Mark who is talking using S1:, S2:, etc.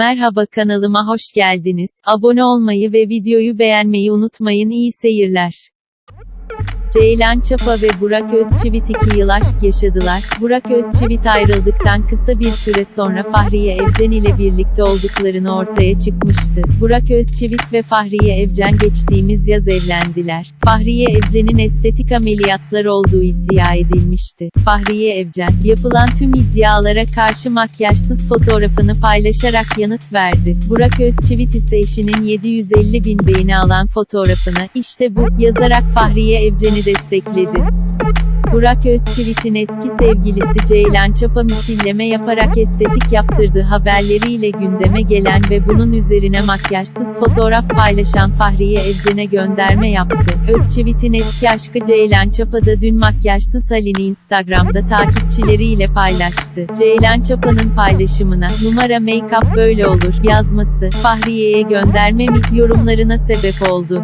S1: Merhaba kanalıma hoş geldiniz. Abone olmayı ve videoyu beğenmeyi unutmayın. İyi seyirler. Ceylan Çapa ve Burak Özçivit 2 yıl aşk yaşadılar. Burak Özçivit ayrıldıktan kısa bir süre sonra Fahriye Evcen ile birlikte olduklarını ortaya çıkmıştı. Burak Özçivit ve Fahriye Evcen geçtiğimiz yaz evlendiler. Fahriye Evcen'in estetik ameliyatlar olduğu iddia edilmişti. Fahriye Evcen, yapılan tüm iddialara karşı makyajsız fotoğrafını paylaşarak yanıt verdi. Burak Özçivit ise eşinin 750 bin beğeni alan fotoğrafını, işte bu, yazarak Fahriye Evcen'i destekledi. Burak Özçivit'in eski sevgilisi Ceylan Çapa misilleme yaparak estetik yaptırdığı haberleriyle gündeme gelen ve bunun üzerine makyajsız fotoğraf paylaşan Fahriye Evcen'e gönderme yaptı. Özçivit'in eski aşkı Ceylan Çapa da dün makyajsız halini Instagram'da takipçileriyle paylaştı. Ceylan Çapa'nın paylaşımına, numara make-up böyle olur, yazması, Fahriye'ye gönderme mi, yorumlarına sebep oldu.